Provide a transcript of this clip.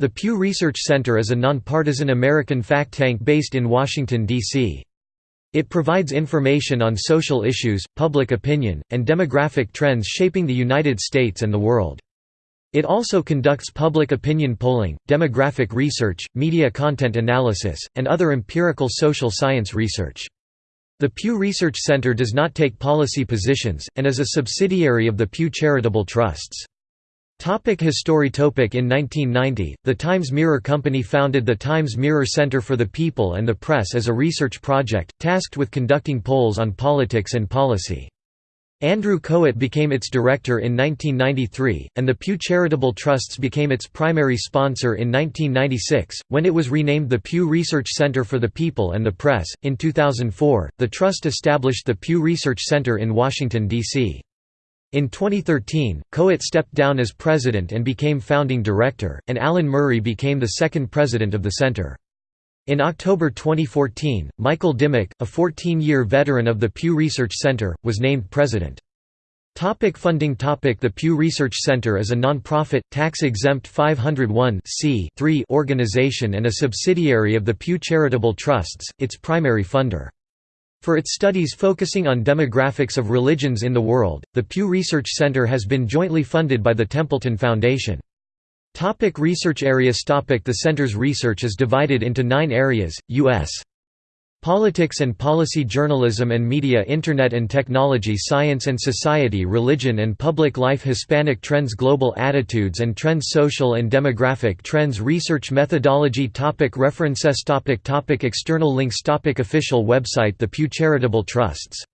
The Pew Research Center is a nonpartisan American fact tank based in Washington, D.C. It provides information on social issues, public opinion, and demographic trends shaping the United States and the world. It also conducts public opinion polling, demographic research, media content analysis, and other empirical social science research. The Pew Research Center does not take policy positions, and is a subsidiary of the Pew Charitable Trusts. Topic History Topic In 1990, the Times Mirror Company founded the Times Mirror Center for the People and the Press as a research project, tasked with conducting polls on politics and policy. Andrew Kohut became its director in 1993, and the Pew Charitable Trusts became its primary sponsor in 1996, when it was renamed the Pew Research Center for the People and the Press. In 2004, the Trust established the Pew Research Center in Washington, D.C. In 2013, Kohut stepped down as president and became founding director, and Alan Murray became the second president of the center. In October 2014, Michael Dimock, a 14-year veteran of the Pew Research Center, was named president. Topic funding topic The Pew Research Center is a non-profit, tax-exempt 501 organization and a subsidiary of the Pew Charitable Trusts, its primary funder. For its studies focusing on demographics of religions in the world, the Pew Research Center has been jointly funded by the Templeton Foundation. Topic research areas topic The center's research is divided into nine areas, U.S. Politics and Policy Journalism and Media Internet and Technology Science and Society Religion and Public Life Hispanic Trends Global Attitudes and Trends Social and Demographic Trends Research Methodology topic References topic topic External links topic Official website The Pew Charitable Trusts